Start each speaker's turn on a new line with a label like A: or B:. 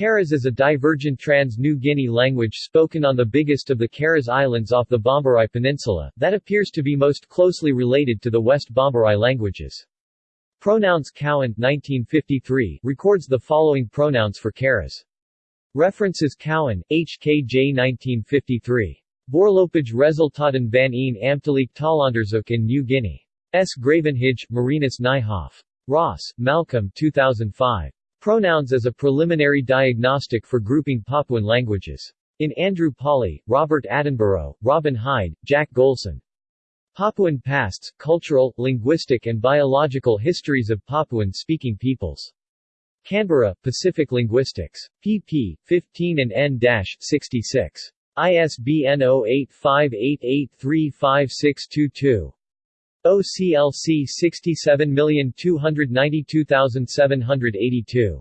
A: Keres is a divergent trans-New Guinea language spoken on the biggest of the Keres Islands off the Bomberai Peninsula, that appears to be most closely related to the West Bomberai languages. Pronouns Cowan 1953 records the following pronouns for Keres. References Cowan, HKJ 1953. Voorlopig resultaten van een ambtelijk taalonderzoek in New Guinea. S. Gravenhage, Martinus Nijhoff. Ross, Malcolm 2005. Pronouns as a preliminary diagnostic for grouping Papuan languages. In Andrew Pawley, Robert Attenborough, Robin Hide, Jack Golson. Papuan Pasts, Cultural, Linguistic and Biological Histories of Papuan-Speaking Peoples. Canberra, Pacific Linguistics. pp. 15 and n-66. ISBN 0858835622. OCLC 67292782